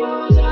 yours.